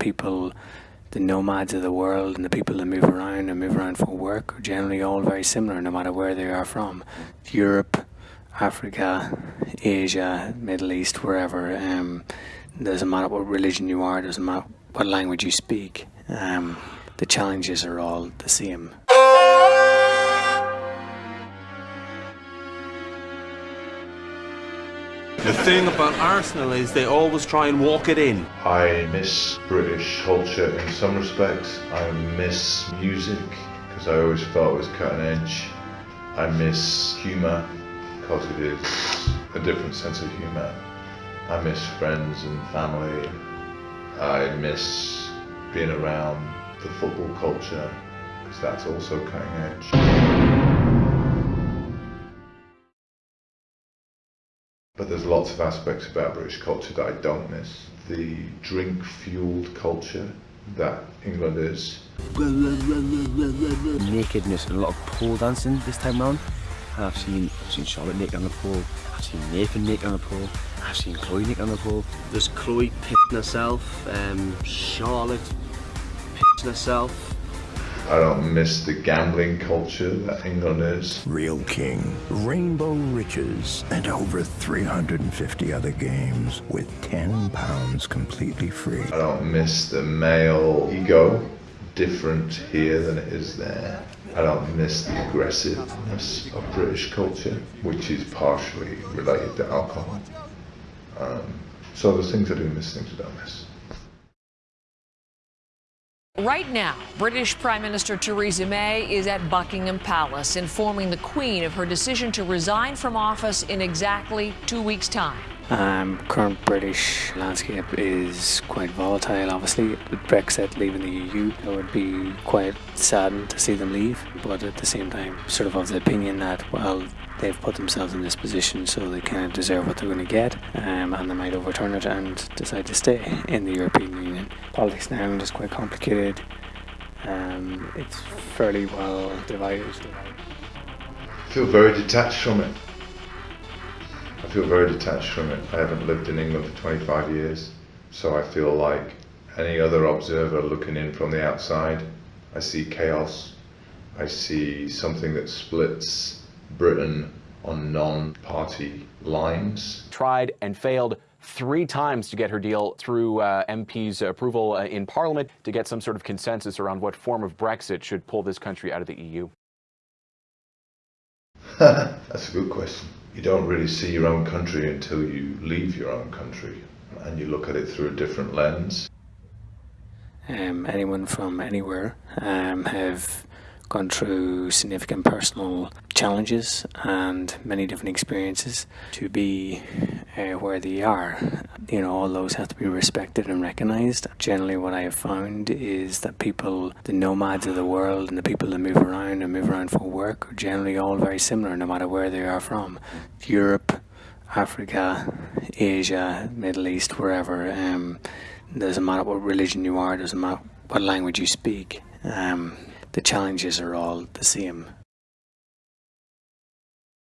people, the nomads of the world, and the people that move around and move around for work are generally all very similar, no matter where they are from. Europe, Africa, Asia, Middle East, wherever. Um, doesn't matter what religion you are, doesn't matter what language you speak. Um, the challenges are all the same. The thing about Arsenal is they always try and walk it in. I miss British culture in some respects. I miss music because I always felt it was cutting edge. I miss humour because it is a different sense of humour. I miss friends and family. I miss being around the football culture because that's also cutting edge. But there's lots of aspects about British culture that I don't miss. The drink fueled culture that England is. Nakedness and a lot of pole dancing this time round. I've seen, I've seen Charlotte naked on the pole, I've seen Nathan naked on the pole, I've seen Chloe naked on the pole. There's Chloe pissing herself, um, Charlotte pissing herself, I don't miss the gambling culture that England is. Reel King, Rainbow Riches, and over 350 other games with 10 pounds completely free. I don't miss the male ego, different here than it is there. I don't miss the aggressiveness of British culture, which is partially related to alcohol. Um, so there's things I do miss, things I don't miss. Right now, British Prime Minister Theresa May is at Buckingham Palace informing the Queen of her decision to resign from office in exactly two weeks' time. Um, current British landscape is quite volatile, obviously. With Brexit leaving the EU, I would be quite saddened to see them leave, but at the same time, sort of of the opinion that, well, they've put themselves in this position so they kind of deserve what they're going to get, um, and they might overturn it and decide to stay in the European Union. Politics in Ireland is quite complicated. Um, it's fairly well divided. I feel very detached from it. I feel very detached from it. I haven't lived in England for 25 years, so I feel like any other observer looking in from the outside. I see chaos. I see something that splits Britain on non-party lines. Tried and failed three times to get her deal through uh, MP's approval uh, in Parliament to get some sort of consensus around what form of Brexit should pull this country out of the EU. That's a good question. You don't really see your own country until you leave your own country and you look at it through a different lens. Um, anyone from anywhere um, have gone through significant personal challenges and many different experiences to be uh, where they are. You know, all those have to be respected and recognized. Generally, what I have found is that people, the nomads of the world, and the people that move around and move around for work are generally all very similar, no matter where they are from. Europe, Africa, Asia, Middle East, wherever. Um, doesn't matter what religion you are, doesn't matter what language you speak. Um, the challenges are all the same.